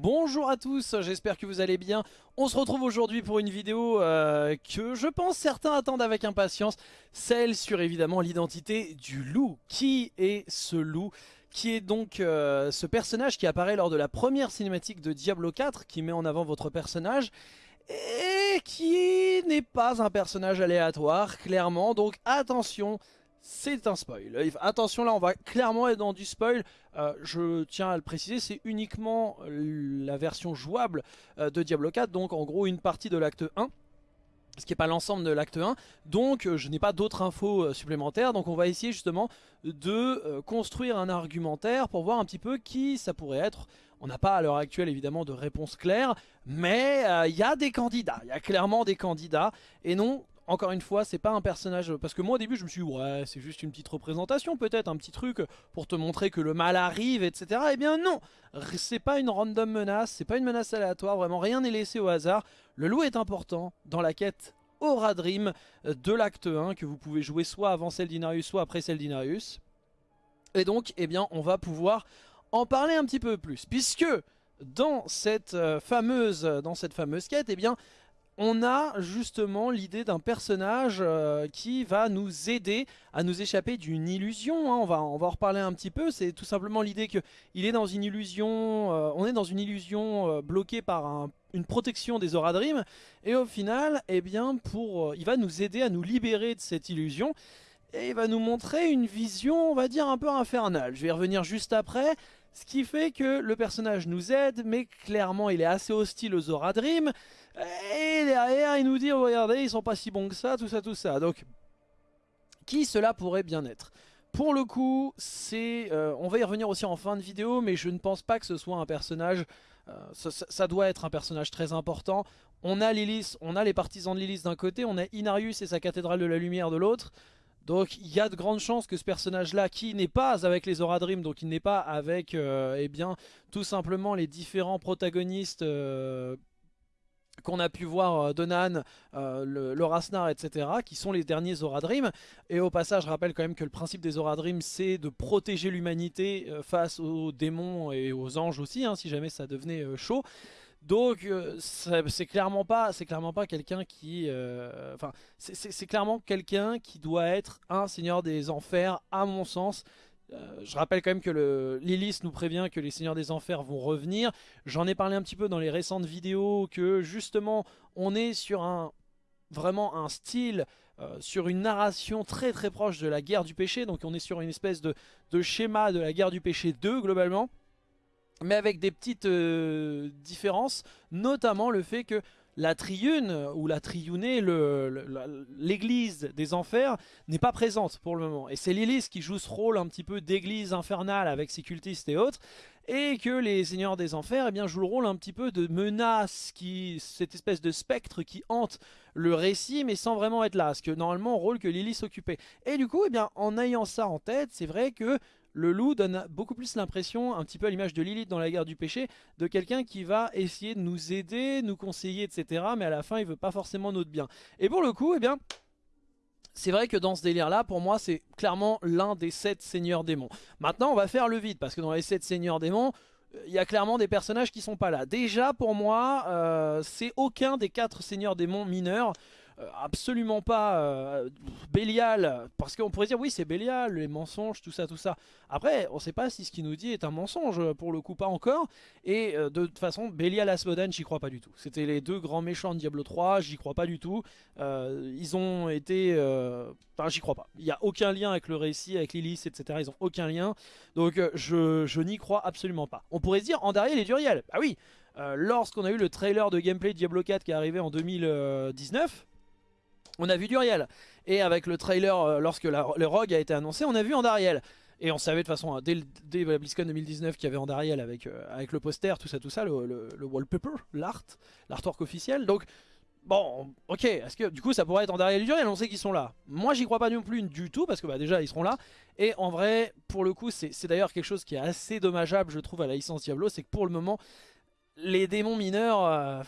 Bonjour à tous, j'espère que vous allez bien. On se retrouve aujourd'hui pour une vidéo euh, que je pense certains attendent avec impatience. Celle sur évidemment l'identité du loup. Qui est ce loup? Qui est donc euh, ce personnage qui apparaît lors de la première cinématique de Diablo 4 qui met en avant votre personnage et qui n'est pas un personnage aléatoire clairement donc attention c'est un spoil. Attention là on va clairement être dans du spoil. Euh, je tiens à le préciser, c'est uniquement la version jouable euh, de Diablo 4, donc en gros une partie de l'acte 1 ce qui n'est pas l'ensemble de l'acte 1, donc euh, je n'ai pas d'autres infos supplémentaires, donc on va essayer justement de construire un argumentaire pour voir un petit peu qui ça pourrait être. On n'a pas à l'heure actuelle évidemment de réponse claire, mais il y a des candidats, il y a clairement des candidats, et non, encore une fois, c'est pas un personnage... Parce que moi au début je me suis dit, ouais, c'est juste une petite représentation peut-être, un petit truc pour te montrer que le mal arrive, etc. Eh bien non C'est pas une random menace, c'est pas une menace aléatoire, vraiment rien n'est laissé au hasard. Le loup est important dans la quête Aura Dream de l'acte 1, que vous pouvez jouer soit avant celle d'Inarius, soit après celle d'Inarius. Et donc, eh bien, on va pouvoir en parler un petit peu plus, puisque dans cette euh, fameuse, dans cette fameuse quête, eh bien, on a justement l'idée d'un personnage euh, qui va nous aider à nous échapper d'une illusion. Hein. On, va, on va en reparler un petit peu. C'est tout simplement l'idée qu'il est dans une illusion, euh, on est dans une illusion euh, bloquée par une protection des Aura Dream. Et au final, eh bien, il va nous aider à nous libérer de cette illusion. Et il va nous montrer une vision, on va dire, un peu infernale. Je vais revenir juste après. Ce qui fait que le personnage nous aide, mais clairement il est assez hostile aux Aura. Et derrière, il nous dit, regardez, ils sont pas si bons que ça, tout ça, tout ça. Donc, qui cela pourrait bien être? Pour le coup, c'est, euh, on va y revenir aussi en fin de vidéo, mais je ne pense pas que ce soit un personnage, euh, ça, doit être un personnage très important. On a Lilith, on a les partisans de Lilith d'un côté, on a Inarius et sa cathédrale de la lumière de l'autre. Donc il y a de grandes chances que ce personnage-là, qui n'est pas avec les Aura Dream, donc il n'est pas avec, euh, eh bien, tout simplement les différents protagonistes qu'on a pu voir euh, Donan, euh, le, etc., qui sont les derniers Aura Dream. Et au passage, je rappelle quand même que le principe des Aura Dream, c'est de protéger l'humanité euh, face aux démons et aux anges aussi, hein, si jamais ça devenait chaud. Donc c'est clairement pas, c'est clairement pas quelqu'un qui, enfin c'est clairement quelqu'un qui doit être un seigneur des enfers à mon sens. Euh, je rappelle quand même que le Lilith nous prévient que les Seigneurs des Enfers vont revenir. J'en ai parlé un petit peu dans les récentes vidéos que justement on est sur un vraiment un style, euh, sur une narration très très proche de la guerre du péché. Donc on est sur une espèce de, schéma de la guerre du péché 2 globalement. Mais avec des petites euh, différences, notamment le fait que la triune ou la triunée, l'église des enfers, n'est pas présente pour le moment. Et c'est Lilith qui joue ce rôle un petit peu d'église infernale avec ses cultistes et autres. Et que les seigneurs des enfers eh bien, jouent le rôle un petit peu de menace, cette espèce de spectre qui hante le récit mais sans vraiment être là. Ce que normalement rôle que Lilith s'occupait. Et du coup, eh bien, en ayant ça en tête, c'est vrai que le loup donne beaucoup plus l'impression, un petit peu à l'image de Lilith dans la guerre du péché, de quelqu'un qui va essayer de nous aider, nous conseiller, etc. Mais à la fin, il veut pas forcément notre bien. Et pour le coup, eh bien... C'est vrai que dans ce délire-là, pour moi, c'est clairement l'un des sept seigneurs démons. Maintenant, on va faire le vide, parce que dans les sept seigneurs démons, il y a clairement des personnages qui sont pas là. Déjà, pour moi, euh, c'est aucun des quatre seigneurs démons mineurs. Euh, absolument pas euh, Bélial, parce qu'on pourrait dire oui c'est Bélial, les mensonges, tout ça, tout ça. Après, on sait pas si ce qu'il nous dit est un mensonge, pour le coup pas encore. Et euh, de toute façon, Bélial, Asmodan, j'y crois pas du tout. C'était les deux grands méchants de Diablo 3, j'y crois pas du tout. ils ont été... Enfin, j'y crois pas. Il n'y a aucun lien avec le récit, avec Lilith, etc. Ils ont aucun lien. Donc je, n'y crois absolument pas. On pourrait se dire Andariel et Duriel. Ah oui Lorsqu'on a eu le trailer de gameplay Diablo 4 qui est arrivé en 2019, on a vu Duriel. Et avec le trailer, euh, lorsque le Rogue a été annoncé, on a vu Andariel. Et on savait de façon, dès, dès BlizzCon 2019 qu'il y avait Andariel avec, euh, avec le poster, tout ça, tout ça, le, wallpaper, l'art, l'artwork officiel. Donc, bon, ok, est-ce que du coup ça pourrait être Andariel et Duriel On sait qu'ils sont là. Moi j'y crois pas non plus du tout, parce que bah, déjà ils seront là. Et en vrai, pour le coup, c'est d'ailleurs quelque chose qui est assez dommageable, je trouve, à la licence Diablo, c'est que pour le moment, les démons mineurs... Euh,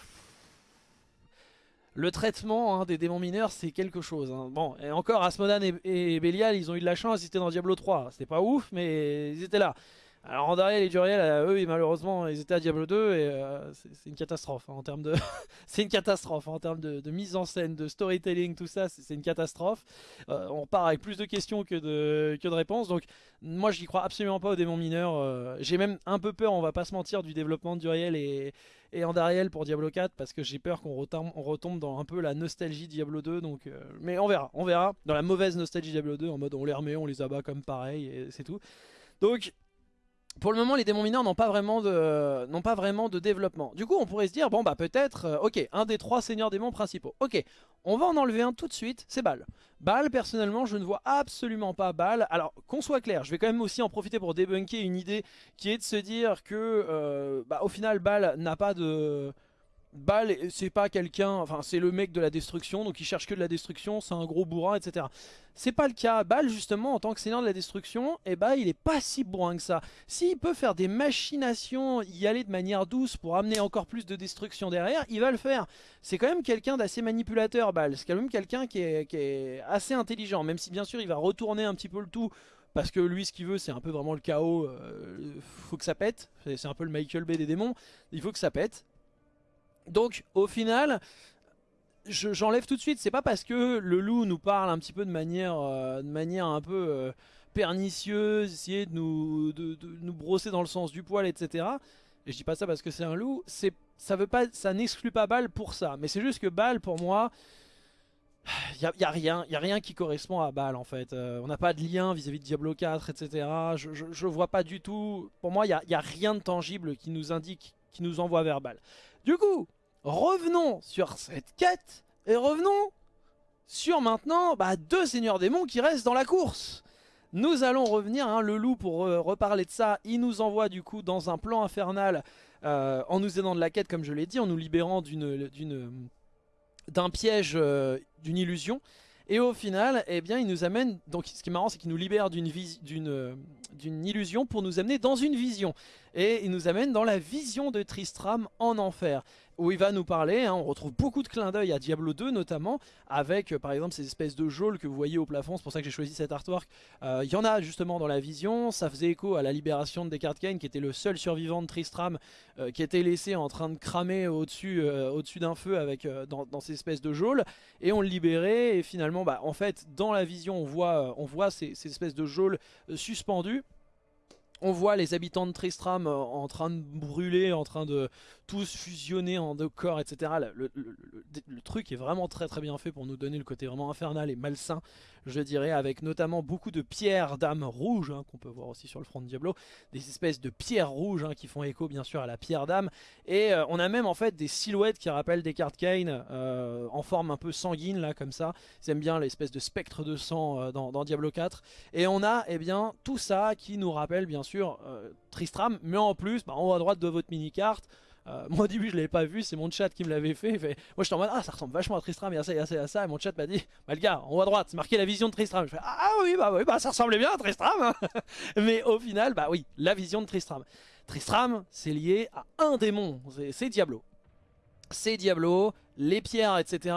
le traitement hein, des démons mineurs, c'est quelque chose. Hein. Bon, et encore, Asmodan et, Belial, ils ont eu de la chance, ils étaient dans Diablo 3. C'était pas ouf, mais ils étaient là. Alors Andariel et Duriel, euh, eux, malheureusement, ils étaient à Diablo 2 et euh, c'est une catastrophe hein, en termes de, c'est une catastrophe en termes de, mise en scène, de storytelling, tout ça, c'est une catastrophe. Euh, on part avec plus de questions que de que de réponses, donc moi j'y crois absolument pas aux démons mineurs. J'ai même un peu peur, on va pas se mentir, du développement de Duriel et et Andariel pour Diablo 4 parce que j'ai peur qu'on retombe, dans un peu la nostalgie Diablo 2 donc mais on verra, on verra dans la mauvaise nostalgie Diablo 2 en mode on les remet, on les abat comme pareil et c'est tout. Donc pour le moment, les démons mineurs n'ont pas, vraiment de, développement. Du coup, on pourrait se dire, bon bah peut-être, euh, ok, un des trois seigneurs démons principaux. Ok, on va en enlever un tout de suite, c'est Baal. Baal, personnellement, je ne vois absolument pas Baal. Alors, qu'on soit clair, je vais quand même aussi en profiter pour débunker une idée qui est de se dire que, euh, bah, au final, Baal n'a pas de... Baal, c'est pas quelqu'un, enfin c'est le mec de la destruction, donc il cherche que de la destruction, c'est un gros bourrin, etc. C'est pas le cas. Baal, justement, en tant que seigneur de la destruction, eh ben, il est pas si bourrin que ça. S'il peut faire des machinations, y aller de manière douce pour amener encore plus de destruction derrière, il va le faire. C'est quand même quelqu'un d'assez manipulateur, Baal. C'est quand même quelqu'un qui est, qui est assez intelligent, même si bien sûr il va retourner un petit peu le tout parce que lui ce qu'il veut c'est un peu vraiment le chaos, euh, faut que ça pète, c'est un peu le Michael Bay des démons, il faut que ça pète. Donc au final, j'enlève tout de suite, c'est pas parce que le loup nous parle un petit peu de manière, euh, de manière un peu euh, pernicieuse, essayer de nous, de, nous brosser dans le sens du poil, etc. Et je dis pas ça parce que c'est un loup, ça veut pas, ça n'exclut pas Bal pour ça. Mais c'est juste que Bal pour moi, il n'y a, rien, y a rien qui correspond à Bal en fait. Euh, on n'a pas de lien vis-à-vis de Diablo 4, etc. Je, vois pas du tout, pour moi il n'y a, a, rien de tangible qui nous indique, qui nous envoie vers Bal. Du coup, revenons sur cette quête et revenons sur maintenant bah, deux seigneurs démons qui restent dans la course. Nous allons revenir, hein, le loup pour euh, reparler de ça, il nous envoie du coup dans un plan infernal euh, en nous aidant de la quête comme je l'ai dit, en nous libérant d'un piège, euh, d'une illusion. Et au final, eh bien, il nous amène, donc ce qui est marrant c'est qu'il nous libère d'une illusion pour nous amener dans une vision. Et il nous amène dans la vision de Tristram en enfer où il va nous parler, hein, on retrouve beaucoup de clins d'œil à Diablo 2 notamment, avec euh, par exemple ces espèces de geôles que vous voyez au plafond, c'est pour ça que j'ai choisi cet artwork. Euh, il y en a justement dans la vision, ça faisait écho à la libération de Descartes Kane qui était le seul survivant de Tristram, euh, qui était laissé en train de cramer au-dessus au d'un feu avec dans, ces espèces de geôles, et on le libérait, et finalement bah, en fait dans la vision on voit, on voit ces, ces espèces de geôles suspendues, on voit les habitants de Tristram euh, en train de brûler, en train de tous fusionner en deux corps, etc. Le, truc est vraiment très très bien fait pour nous donner le côté vraiment infernal et malsain, je dirais, avec notamment beaucoup de pierres d'âme rouges, hein, qu'on peut voir aussi sur le front de Diablo, des espèces de pierres rouges hein, qui font écho bien sûr à la pierre d'âme, et euh, on a même en fait des silhouettes qui rappellent des cartes Kane, euh, en forme un peu sanguine là comme ça, ils aiment bien l'espèce de spectre de sang dans, dans, Diablo 4, et on a eh bien tout ça qui nous rappelle bien sûr euh, Tristram, mais en plus, bah, en haut à droite de votre mini-carte, euh, moi au début je l'avais pas vu, c'est mon chat qui me l'avait fait. Moi j'étais en mode ah ça ressemble vachement à Tristram, y a ça, y a ça, a ça. Et mon chat m'a dit bah le gars en haut à droite c'est marqué la vision de Tristram. Je fais ah oui bah oui bah ça ressemblait bien à Tristram. Hein. Mais au final bah oui la vision de Tristram. Tristram c'est lié à un démon, c'est Diablo c'est Diablo, les pierres, etc.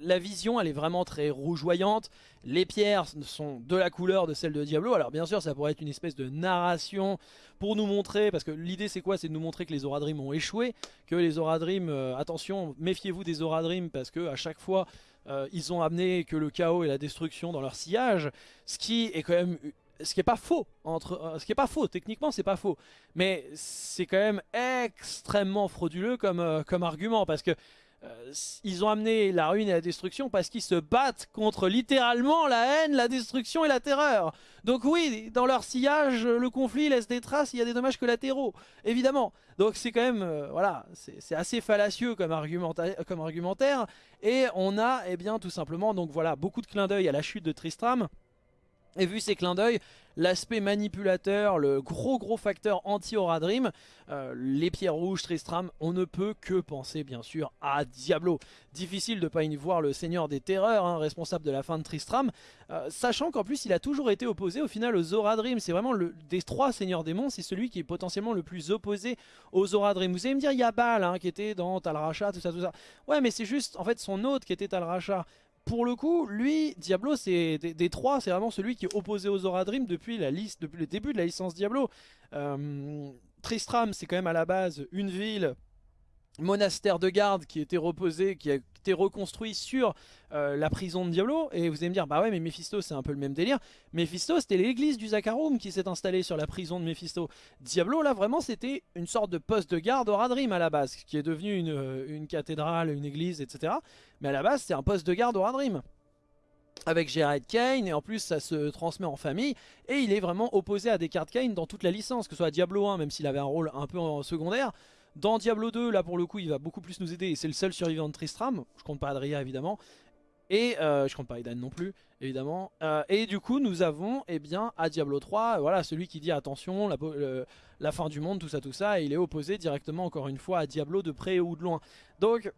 La, vision, elle est vraiment très rougeoyante. Les pierres sont de la couleur de celle de Diablo. Alors bien sûr, ça pourrait être une espèce de narration pour nous montrer, parce que l'idée c'est quoi? C'est de nous montrer que les Oradrim ont échoué, que les Oradrim, euh, attention, méfiez-vous des Oradrim, parce que à chaque fois, euh, ils ont amené que le chaos et la destruction dans leur sillage, ce qui est quand même ce qui est pas faux entre euh, ce qui est pas faux techniquement c'est pas faux mais c'est quand même extrêmement frauduleux comme argument parce que euh, ils ont amené la ruine et la destruction parce qu'ils se battent contre littéralement la haine, la destruction et la terreur. Donc oui, dans leur sillage, le conflit laisse des traces, il y a des dommages collatéraux, évidemment. Donc c'est quand même, voilà, c'est assez fallacieux comme, comme argumentaire. Et on a, eh bien, tout simplement, donc voilà, beaucoup de clins d'œil à la chute de Tristram. Et vu ces clins d'œil, l'aspect manipulateur, le gros gros facteur anti-Aura Dream, euh, les pierres rouges, Tristram, on ne peut que penser bien sûr à Diablo. Difficile de pas y voir le seigneur des terreurs, hein, responsable de la fin de Tristram, euh, sachant qu'en plus il a toujours été opposé au final aux Aura. C'est vraiment le, des trois seigneurs démons, c'est celui qui est potentiellement le plus opposé aux Aura Dream. Vous allez me dire, il y a Baal hein, qui était dans Tal Racha, tout ça, tout ça. Ouais mais c'est juste en fait son autre qui était Tal Racha pour le coup, lui, Diablo, c'est des, trois, c'est vraiment celui qui est opposé aux Zora Dream depuis, le début de la licence Diablo. Euh, Tristram, c'est quand même à la base une ville monastère de garde qui était reposé, qui a été reconstruit sur euh, la prison de Diablo. Et vous allez me dire, bah ouais, mais Mephisto, c'est un peu le même délire. Mephisto, c'était l'église du Zakarum qui s'est installée sur la prison de Mephisto. Diablo, là, vraiment, c'était une sorte de poste de garde au Radrim à la base, qui est devenu une, euh, une cathédrale, une église, etc. Mais à la base, c'était un poste de garde au Radrim avec Gerard Kane et en plus ça se transmet en famille et il est vraiment opposé à Descartes Kane dans toute la licence que ce soit Diablo 1 même s'il avait un rôle un peu en secondaire dans Diablo 2, là pour le coup, il va beaucoup plus nous aider et c'est le seul survivant de Tristram. Je compte pas Adria évidemment. Et euh, je compte pas Aidan non plus, évidemment. Euh, et du coup, nous avons, eh bien, à Diablo 3, voilà, celui qui dit attention, la, fin du monde, tout ça, tout ça. Et il est opposé directement, encore une fois, à Diablo de près ou de loin. Donc,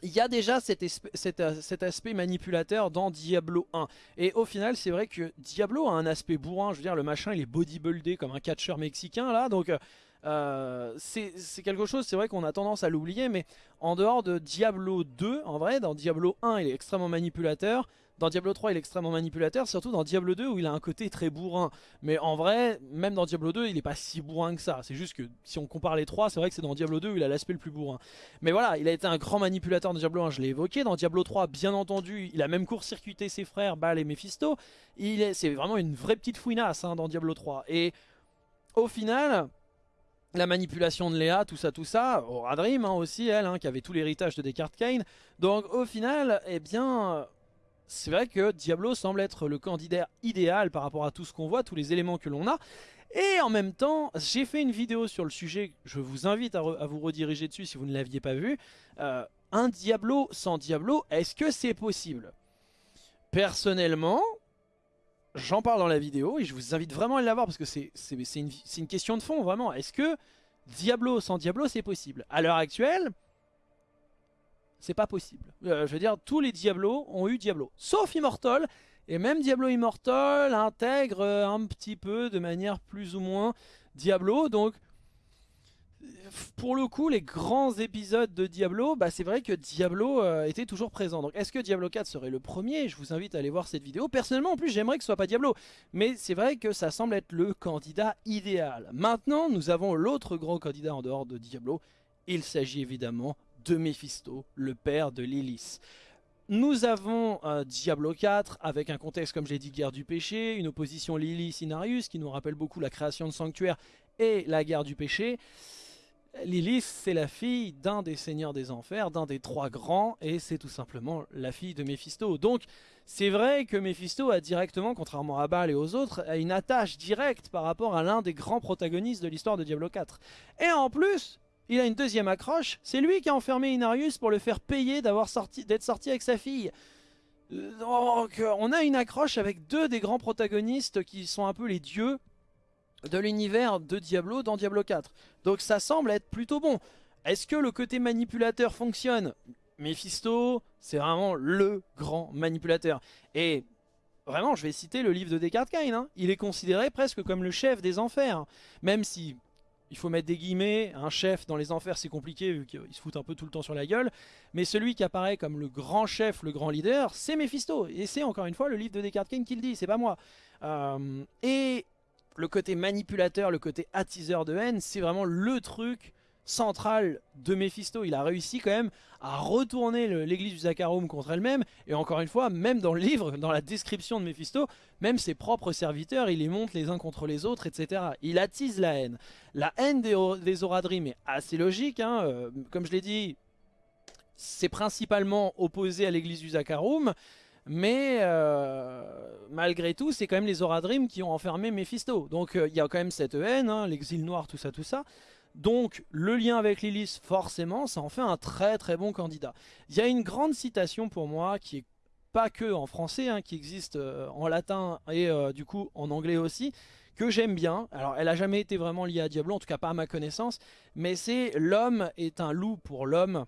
il y a déjà cet, cet, aspect manipulateur dans Diablo 1. Et au final, c'est vrai que Diablo a un aspect bourrin. Je veux dire, le machin, il est bodybuildé comme un catcheur mexicain, là. Donc, euh, c'est quelque chose, c'est vrai qu'on a tendance à l'oublier, mais en dehors de Diablo 2, en vrai, dans Diablo 1, il est extrêmement manipulateur. Dans Diablo 3, il est extrêmement manipulateur, surtout dans Diablo 2 où il a un côté très bourrin. Mais en vrai, même dans Diablo 2, il n'est pas si bourrin que ça. C'est juste que si on compare les trois, c'est vrai que c'est dans Diablo 2 où il a l'aspect le plus bourrin. Mais voilà, il a été un grand manipulateur dans Diablo 1, je l'ai évoqué. Dans Diablo 3, bien entendu, il a même court-circuité ses frères, Baal et Mephisto. C'est vraiment une vraie petite fouinasse hein, dans Diablo 3. Et au final, la manipulation de Léa, tout ça, tout ça, Aura Dream hein, aussi, elle, hein, qui avait tout l'héritage de Descartes Kane. Donc au final, eh bien, c'est vrai que Diablo semble être le candidat idéal par rapport à tout ce qu'on voit, tous les éléments que l'on a. Et en même temps, j'ai fait une vidéo sur le sujet, je vous invite à, vous rediriger dessus si vous ne l'aviez pas vu. Euh, un Diablo sans Diablo, est-ce que c'est possible? Personnellement, j'en parle dans la vidéo et je vous invite vraiment à la voir parce que c'est une, question de fond vraiment. Est-ce que Diablo sans Diablo c'est possible? À l'heure actuelle, c'est pas possible. Euh, je veux dire, tous les Diablos ont eu Diablo, sauf Immortal. Et même Diablo Immortal intègre un petit peu de manière plus ou moins Diablo. Donc pour le coup, les grands épisodes de Diablo, bah c'est vrai que Diablo euh, était toujours présent. Donc est-ce que Diablo 4 serait le premier? Je vous invite à aller voir cette vidéo. Personnellement, en plus, j'aimerais que ce soit pas Diablo. Mais c'est vrai que ça semble être le candidat idéal. Maintenant, nous avons l'autre grand candidat en dehors de Diablo. Il s'agit évidemment de Mephisto, le père de Lilith. Nous avons euh, Diablo 4 avec un contexte comme j'ai dit guerre du péché, une opposition Lilith-Inarius qui nous rappelle beaucoup la création de Sanctuaire et la guerre du péché. Lilith, c'est la fille d'un des seigneurs des enfers, d'un des trois grands, et c'est tout simplement la fille de Méphisto. Donc, c'est vrai que Méphisto a directement, contrairement à Baal et aux autres, une attache directe par rapport à l'un des grands protagonistes de l'histoire de Diablo 4. Et en plus, il a une deuxième accroche, c'est lui qui a enfermé Inarius pour le faire payer d'être sorti, sorti avec sa fille. Donc, on a une accroche avec deux des grands protagonistes qui sont un peu les dieux de l'univers de Diablo dans Diablo 4. Donc ça semble être plutôt bon. Est-ce que le côté manipulateur fonctionne? Mephisto, c'est vraiment le grand manipulateur. Et vraiment, je vais citer le livre de Descartes Kane. Hein. Il est considéré presque comme le chef des enfers. Même si, il faut mettre des guillemets, un chef dans les enfers c'est compliqué vu qu'il se fout un peu tout le temps sur la gueule. Mais celui qui apparaît comme le grand chef, le grand leader, c'est Mephisto. Et c'est encore une fois le livre de Descartes Kane qui le dit, c'est pas moi. Euh, et le côté manipulateur, le côté attiseur de haine, c'est vraiment le truc central de Mephisto. Il a réussi quand même à retourner l'église du Zakharum contre elle-même. Et encore une fois, même dans le livre, dans la description de Mephisto, même ses propres serviteurs, il les monte les uns contre les autres, etc. Il attise la haine. La haine des, Oradrim est assez logique. Hein. Euh, comme je l'ai dit, c'est principalement opposé à l'église du Zakharum. Mais euh, malgré tout, c'est quand même les Oradrim qui ont enfermé Mephisto. Donc euh, il y a quand même cette haine, hein, l'exil noir, tout ça, tout ça. Donc le lien avec Lilith, forcément, ça en fait un très très bon candidat. Il y a une grande citation pour moi qui est pas que en français, hein, qui existe euh, en latin et du coup en anglais aussi, que j'aime bien. Alors elle a jamais été vraiment liée à Diablo, en tout cas pas à ma connaissance, mais c'est l'homme est un loup pour l'homme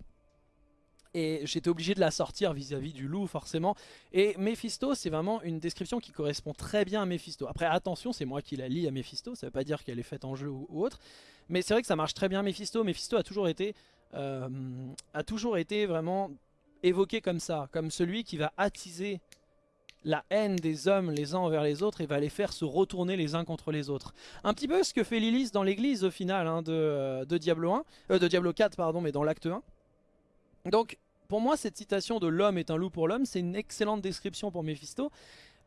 et j'étais obligé de la sortir vis-à-vis du loup forcément. Et Mephisto, c'est vraiment une description qui correspond très bien à Mephisto. Après, attention, c'est moi qui la lis à Mephisto, ça veut pas dire qu'elle est faite en jeu ou, autre. Mais c'est vrai que ça marche très bien Mephisto. Mephisto a toujours été, euh, a toujours été vraiment évoqué comme ça, comme celui qui va attiser la haine des hommes les uns envers les autres et va les faire se retourner les uns contre les autres. Un petit peu ce que fait Lilith dans l'église au final hein, de, de, Diablo 1, euh, de Diablo 4 pardon, mais dans l'acte 1. Donc pour moi cette citation de l'homme est un loup pour l'homme, c'est une excellente description pour Mephisto.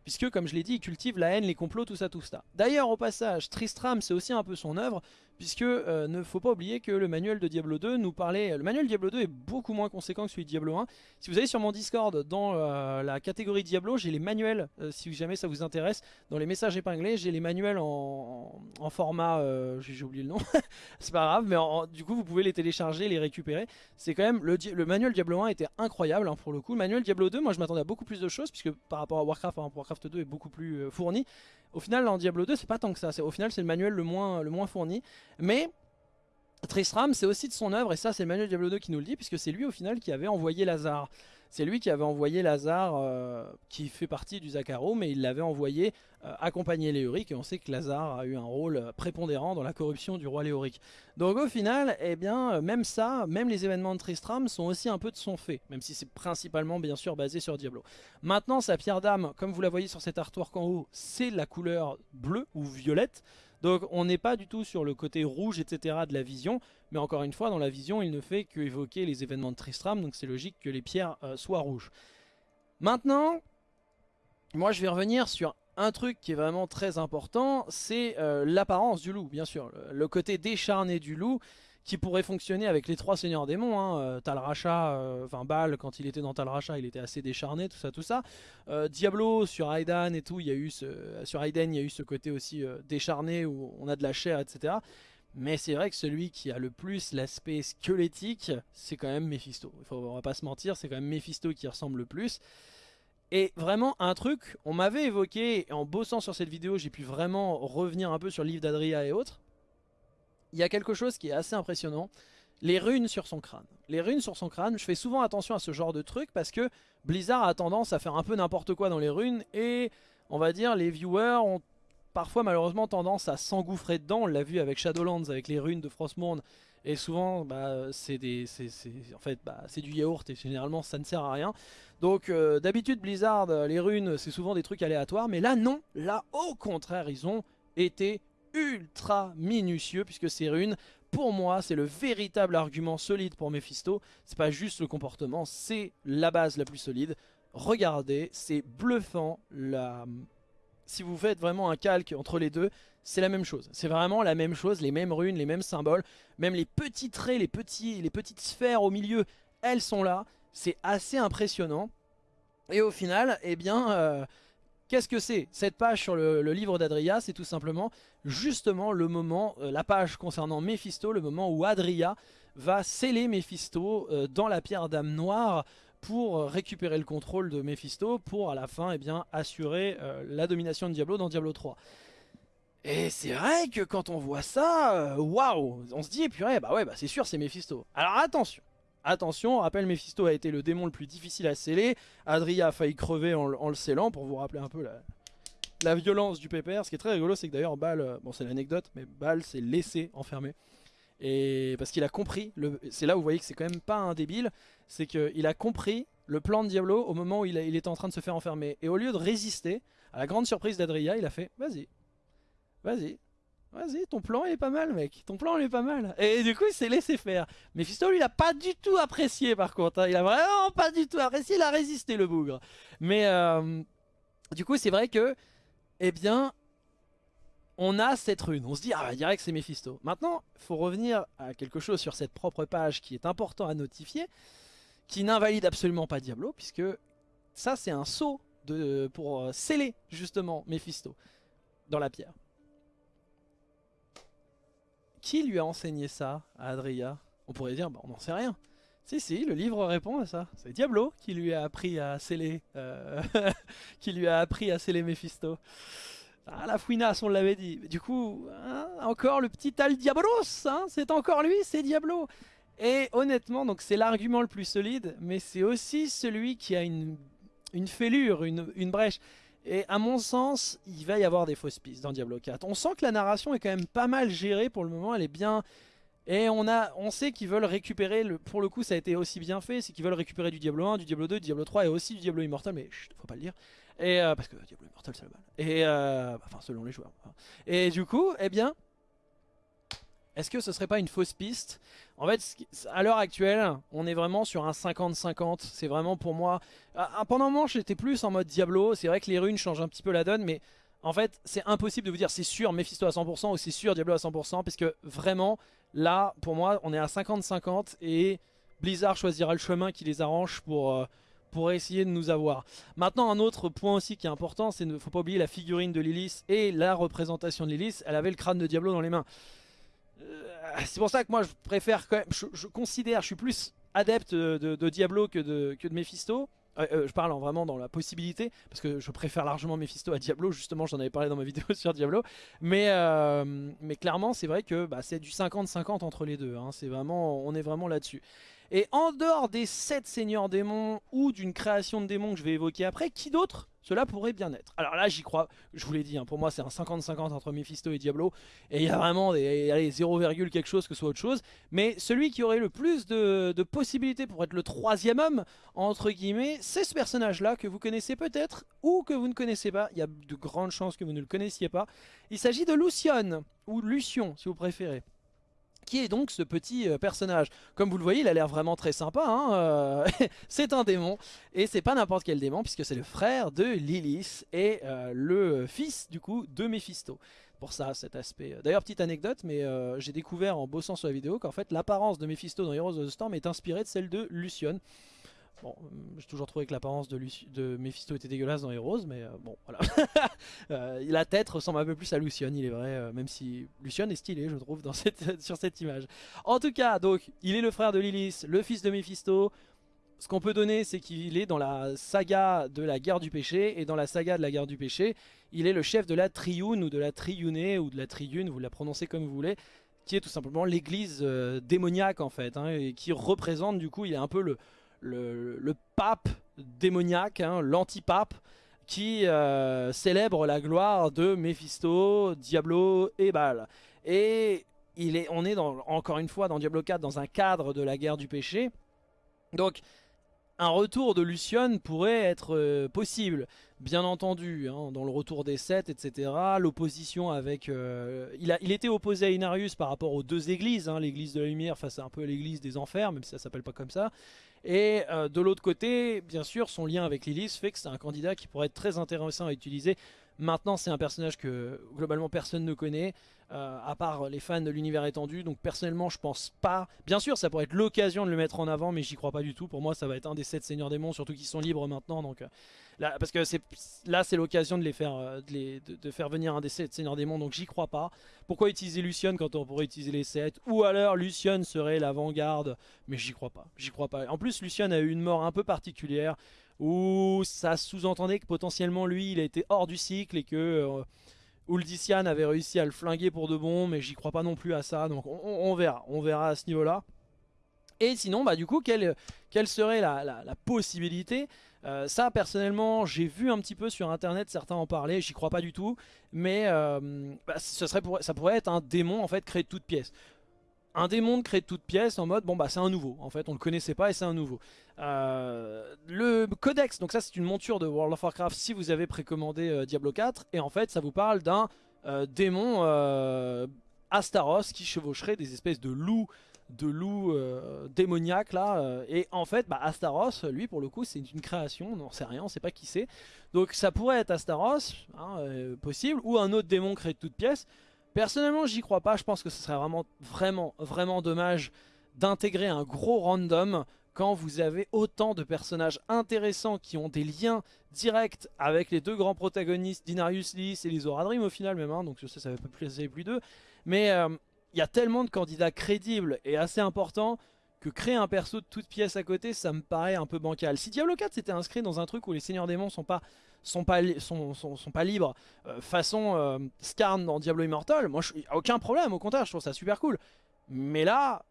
Puisque, comme je l'ai dit, il cultive la haine, les complots, tout ça, tout ça. D'ailleurs, au passage, Tristram, c'est aussi un peu son œuvre, puisque euh, ne faut pas oublier que le manuel de Diablo 2 nous parlait... Le manuel Diablo 2 est beaucoup moins conséquent que celui de Diablo 1. Si vous allez sur mon Discord, dans euh, la catégorie Diablo, j'ai les manuels, euh, si jamais ça vous intéresse, dans les messages épinglés, j'ai les manuels en, format... j'ai oublié le nom, c'est pas grave, mais du coup vous pouvez les télécharger, les récupérer. C'est quand même... Le, manuel Diablo 1 était incroyable, hein, pour le coup. Le manuel Diablo 2, moi je m'attendais à beaucoup plus de choses, puisque par rapport à Warcraft, Warcraft 2 est beaucoup plus fourni. Au final, en Diablo 2, c'est pas tant que ça. Au final, c'est le manuel le moins, le moins fourni. Mais Tristram, c'est aussi de son œuvre, et ça, c'est le manuel Diablo 2 qui nous le dit, puisque c'est lui, au final, qui avait envoyé Lazare. C'est lui qui avait envoyé Lazare, euh, qui fait partie du Zakaro, mais il l'avait envoyé euh, accompagner Léoric, et on sait que Lazare a eu un rôle euh, prépondérant dans la corruption du roi Léoric. Donc au final, eh bien, même ça, même les événements de Tristram sont aussi un peu de son fait, même si c'est principalement, bien sûr, basé sur Diablo. Maintenant, sa pierre d'âme, comme vous la voyez sur cet artwork en haut, c'est la couleur bleue ou violette, donc on n'est pas du tout sur le côté rouge, etc. de la vision, mais encore une fois, dans la vision, il ne fait qu'évoquer les événements de Tristram, donc c'est logique que les pierres euh, soient rouges. Maintenant, moi je vais revenir sur un truc qui est vraiment très important, c'est euh, l'apparence du loup, bien sûr. le, côté décharné du loup, qui pourrait fonctionner avec les trois seigneurs démons, hein, euh, Tal Racha, euh, enfin Baal quand il était dans Tal Racha il était assez décharné, tout ça, tout ça. Euh, Diablo sur Aidan et tout, il y a eu sur Aiden il y a eu ce côté aussi décharné où on a de la chair, etc. Mais c'est vrai que celui qui a le plus l'aspect squelettique, c'est quand même Mephisto. Il faut, on va pas se mentir, c'est quand même Mephisto qui ressemble le plus. Et vraiment un truc, on m'avait évoqué, en bossant sur cette vidéo, j'ai pu vraiment revenir un peu sur le livre d'Adria et autres il y a quelque chose qui est assez impressionnant. Les runes sur son crâne. Les runes sur son crâne, je fais souvent attention à ce genre de truc parce que Blizzard a tendance à faire un peu n'importe quoi dans les runes et on va dire les viewers ont parfois malheureusement tendance à s'engouffrer dedans. On l'a vu avec Shadowlands, avec les runes de Frostmourne et souvent bah, c'est en fait, bah, du yaourt et généralement ça ne sert à rien. Donc euh, d'habitude Blizzard, les runes c'est souvent des trucs aléatoires mais là non, là au contraire ils ont été ultra minutieux puisque ces runes, pour moi, c'est le véritable argument solide pour Mephisto. C'est pas juste le comportement, c'est la base la plus solide. Regardez, c'est bluffant. La... Si vous faites vraiment un calque entre les deux, c'est la même chose. C'est vraiment la même chose, les mêmes runes, les mêmes symboles. Même les petits traits, les, petits, les petites sphères au milieu, elles sont là. C'est assez impressionnant. Et au final, eh bien, euh, Qu'est-ce que c'est Cette page sur le, livre d'Adria, c'est tout simplement justement le moment, euh, la page concernant Mephisto, le moment où Adria va sceller Mephisto euh, dans la pierre d'âme noire pour euh, récupérer le contrôle de Mephisto pour à la fin eh bien, assurer la domination de Diablo dans Diablo 3. Et c'est vrai que quand on voit ça, waouh, on se dit, purée, bah ouais, bah c'est sûr c'est Mephisto. Alors attention, Attention, rappel, Mephisto a été le démon le plus difficile à sceller. Adria a failli crever en, le scellant pour vous rappeler un peu la, violence du pépère. Ce qui est très rigolo, c'est que d'ailleurs Bal, euh, bon c'est l'anecdote, mais Bal s'est laissé enfermer. Et parce qu'il a compris, c'est là où vous voyez que c'est quand même pas un débile, c'est qu'il a compris le plan de Diablo au moment où il, était en train de se faire enfermer. Et au lieu de résister, à la grande surprise d'Adria, il a fait « Vas-y, vas-y, Vas-y, ton plan est pas mal, mec. Ton plan il est pas mal. Et du coup, il s'est laissé faire. Mephisto, lui, il a pas du tout apprécié, par contre. Hein. Il a vraiment pas du tout apprécié. Il a résisté, le bougre. Mais euh, du coup, c'est vrai que, eh bien, on a cette rune. On se dit, ah, bah, direct, c'est Mephisto. Maintenant, il faut revenir à quelque chose sur cette propre page qui est important à notifier, qui n'invalide absolument pas Diablo, puisque ça, c'est un saut de, pour euh, sceller, justement, Mephisto dans la pierre. Qui lui a enseigné ça à Adria? On pourrait dire, bah, on n'en sait rien. Si, si, le livre répond à ça. C'est Diablo qui lui a appris à sceller, euh, qui lui a appris à sceller Mephisto. Ah, la fouinasse, on l'avait dit. Du coup, hein, encore le petit Al Diablos, hein, c'est encore lui, c'est Diablo. Et honnêtement, donc c'est l'argument le plus solide, mais c'est aussi celui qui a une, fêlure, une brèche. Et à mon sens, il va y avoir des fausses pistes dans Diablo 4. On sent que la narration est quand même pas mal gérée pour le moment. Elle est bien, Et on, a, on sait qu'ils veulent récupérer, le, pour le coup ça a été aussi bien fait, c'est qu'ils veulent récupérer du Diablo 1, du Diablo 2, du Diablo 3 et aussi du Diablo Immortal, mais chut, faut pas le dire. Et, euh, parce que Diablo Immortal c'est la balle. Et, euh, enfin selon les joueurs. Et du coup, eh bien, est-ce que ce serait pas une fausse piste? En fait, à l'heure actuelle, on est vraiment sur un 50-50. C'est vraiment pour moi... Pendant un moment, j'étais plus en mode Diablo. C'est vrai que les runes changent un petit peu la donne, mais en fait, c'est impossible de vous dire c'est sûr Mephisto à 100% ou c'est sûr Diablo à 100%, parce que vraiment, là, pour moi, on est à 50-50 et Blizzard choisira le chemin qui les arrange pour, euh, pour essayer de nous avoir. Maintenant, un autre point aussi qui est important, c'est ne faut pas oublier la figurine de Lilith et la représentation de Lilith. Elle avait le crâne de Diablo dans les mains. Euh, c'est pour ça que moi, je préfère quand même, je, considère, je suis plus adepte de, Diablo que de, que Mephisto. Euh, euh, je parle en vraiment dans la possibilité, parce que je préfère largement Mephisto à Diablo, justement j'en avais parlé dans ma vidéo sur Diablo, mais, clairement c'est vrai que bah, c'est du 50-50 entre les deux, hein. on est vraiment là-dessus. Et en dehors des 7 seigneurs démons ou d'une création de démons que je vais évoquer après, qui d'autre cela pourrait bien être? Alors là, j'y crois, je vous l'ai dit, hein, pour moi c'est un 50-50 entre Mephisto et Diablo. Et il y a vraiment des, allez, 0, quelque chose que ce soit autre chose. Mais celui qui aurait le plus de, possibilités pour être le troisième homme, entre guillemets, c'est ce personnage-là que vous connaissez peut-être ou que vous ne connaissez pas. Il y a de grandes chances que vous ne le connaissiez pas. Il s'agit de Lucion, ou Lucion si vous préférez qui est donc ce petit euh, personnage. Comme vous le voyez, il a l'air vraiment très sympa. Hein, euh, c'est un démon. Et c'est pas n'importe quel démon, puisque c'est le frère de Lilith et euh, le fils, du coup, de Mephisto. Pour ça, cet aspect. D'ailleurs, petite anecdote, mais j'ai découvert en bossant sur la vidéo qu'en fait, l'apparence de Mephisto dans Heroes of the Storm est inspirée de celle de Lucion. Bon, euh, j'ai toujours trouvé que l'apparence de, de, Mephisto était dégueulasse dans Heroes, mais euh, bon, voilà. euh, la tête ressemble un peu plus à Lucian, il est vrai, euh, même si Lucian est stylé, je trouve, sur cette image. En tout cas, donc, il est le frère de Lilith, le fils de Mephisto. Ce qu'on peut donner, c'est qu'il est dans la saga de la guerre du péché, et dans la saga de la guerre du péché, il est le chef de la Triune, ou de la Triune, ou de la Triune, vous la prononcez comme vous voulez, qui est tout simplement l'église démoniaque, en fait, hein, et qui représente, du coup, il est un peu le le, pape démoniaque, hein, l'antipape, qui euh, célèbre la gloire de Mephisto, Diablo et Baal. Et il est, on est encore une fois dans Diablo 4 dans un cadre de la guerre du péché. Donc un retour de Lucion pourrait être euh, possible, bien entendu, hein, dans le retour des sept, etc. L'opposition avec... Euh, il, a, il était opposé à Inarius par rapport aux deux églises, hein, l'église de la lumière face à un peu l'église des enfers, même si ça s'appelle pas comme ça. Et euh, de l'autre côté, bien sûr, son lien avec Lilith fait que c'est un candidat qui pourrait être très intéressant à utiliser. Maintenant, c'est un personnage que globalement personne ne connaît, euh, à part les fans de l'univers étendu. Donc personnellement, je pense pas... Bien sûr, ça pourrait être l'occasion de le mettre en avant, mais j'y crois pas du tout. Pour moi, ça va être un des sept seigneurs démons, surtout qu'ils sont libres maintenant. Donc euh, là, Parce que là, c'est l'occasion de, les faire, de, de, faire venir un des sept seigneurs démons, donc j'y crois pas. Pourquoi utiliser Lucian quand on pourrait utiliser les sept? Ou alors Lucian serait l'avant-garde, mais j'y crois pas. J'y crois pas. En plus, Lucian a eu une mort un peu particulière où ça sous-entendait que potentiellement lui il a hors du cycle et que euh, avait réussi à le flinguer pour de bon mais j'y crois pas non plus à ça. Donc on, verra, on verra à ce niveau là et sinon bah du coup quelle, serait la, possibilité? Euh, ça personnellement j'ai vu un petit peu sur internet certains en parler, j'y crois pas du tout. Mais euh, bah, ça pourrait être un démon en fait créé de toutes pièces un démon créé de toutes pièces en mode bon bah c'est un nouveau. En fait on le connaissait pas et c'est un nouveau. Euh, le codex donc ça c'est une monture de World of Warcraft si vous avez précommandé euh, Diablo 4 et en fait ça vous parle d'un euh, démon Astaros qui chevaucherait des espèces de loups de loups démoniaques là et en fait bah, Astaros lui pour le coup c'est une création on n'en sait rien on sait pas qui c'est. Donc ça pourrait être Astaros hein, possible ou un autre démon créé de toutes pièces Personnellement, j'y crois pas. Je pense que ce serait vraiment, vraiment, vraiment dommage d'intégrer un gros random quand vous avez autant de personnages intéressants qui ont des liens directs avec les deux grands protagonistes, Dinarius Lys et les Oradrim au final même, hein, donc je sais ça va pas plus, plus d'eux, mais euh, il y a tellement de candidats crédibles et assez importants que créer un perso de toute pièce à côté, ça me paraît un peu bancal. Si Diablo 4 s'était inscrit dans un truc où les seigneurs démons sont pas sont pas, sont, sont, pas libres, euh, façon euh, Skarn dans Diablo Immortal, moi aucun problème, au contraire, je trouve ça super cool. Mais là,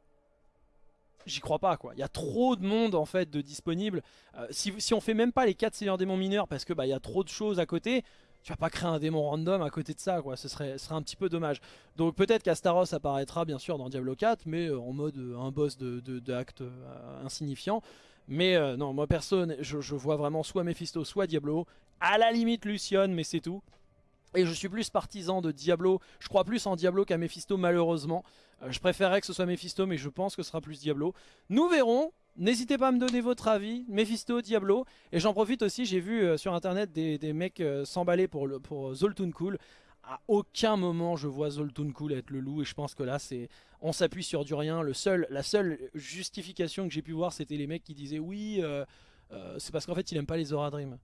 j'y crois pas quoi. Il y a trop de monde en fait de disponible. Euh, si, si on fait même pas les 4 seigneurs démons mineurs parce que bah il y a trop de choses à côté, tu vas pas créer un démon random à côté de ça, quoi. Ce serait, serait un petit peu dommage. Donc peut-être qu'Astaros apparaîtra bien sûr dans Diablo 4, mais euh, en mode un boss de, de, acte euh, insignifiant. Mais non, moi personne, je, je, vois vraiment soit Mephisto, soit Diablo. À la limite Lucion, mais c'est tout. Et je suis plus partisan de Diablo, je crois plus en Diablo qu'à Mephisto malheureusement. je préférerais que ce soit Mephisto, mais je pense que ce sera plus Diablo. Nous verrons, N'hésitez pas à me donner votre avis, Mephisto, Diablo. Et j'en profite aussi, j'ai vu euh, sur internet des, mecs euh, s'emballer pour, Zoltun Cool. À aucun moment je vois Zoltun Cool être le loup et je pense que là c'est on s'appuie sur du rien. La seule justification que j'ai pu voir c'était les mecs qui disaient oui euh, c'est parce qu'en fait il aime pas les Zora Dream.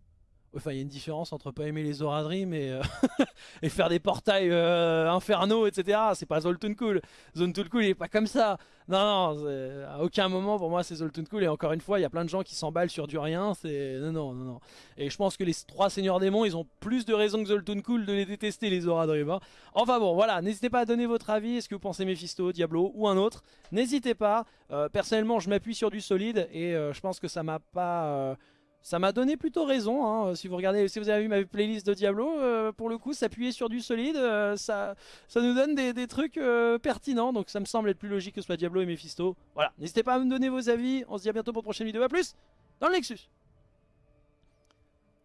Enfin, il y a une différence entre pas aimer les Zora Dream et, euh, et faire des portails euh, infernaux, etc. C'est pas Zoltun Cool. Zoltun Cool, il est pas comme ça. Non, non, à aucun moment pour moi c'est Zoltun Cool. Et encore une fois, il y a plein de gens qui s'emballent sur du rien. C'est non, non, non. Et je pense que les trois seigneurs démons, ils ont plus de raisons que Zoltun Cool de les détester, les Zora Dream. Hein. Enfin bon, voilà. N'hésitez pas à donner votre avis. Est-ce que vous pensez Mephisto, Diablo ou un autre? N'hésitez pas. Euh, personnellement, je m'appuie sur du solide et je pense que ça m'a pas ça m'a donné plutôt raison, hein. si vous regardez, si vous avez vu ma playlist de Diablo, euh, pour le coup s'appuyer sur du solide, euh, ça, ça nous donne des, trucs euh, pertinents, donc ça me semble être plus logique que ce soit Diablo et Mephisto. Voilà, n'hésitez pas à me donner vos avis, on se dit à bientôt pour une prochaine vidéo, à plus dans le Nexus.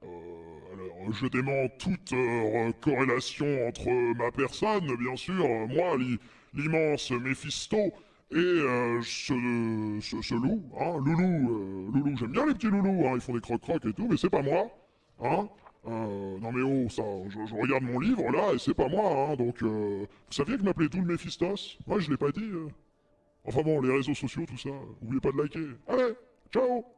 Alors, je dément toute corrélation entre ma personne, bien sûr, moi, l'immense Mephisto, et euh, ce, ce, loup, hein, loulou, euh, loulou, j'aime bien les petits loulous, hein, ils font des crocs-crocs et tout, mais c'est pas moi, hein. Euh, non mais oh, ça, je, regarde mon livre là et c'est pas moi, hein, donc vous saviez que je m'appelais tout le Méphistos Moi je l'ai pas dit. Enfin bon, les réseaux sociaux, tout ça, oubliez pas de liker. Allez, ciao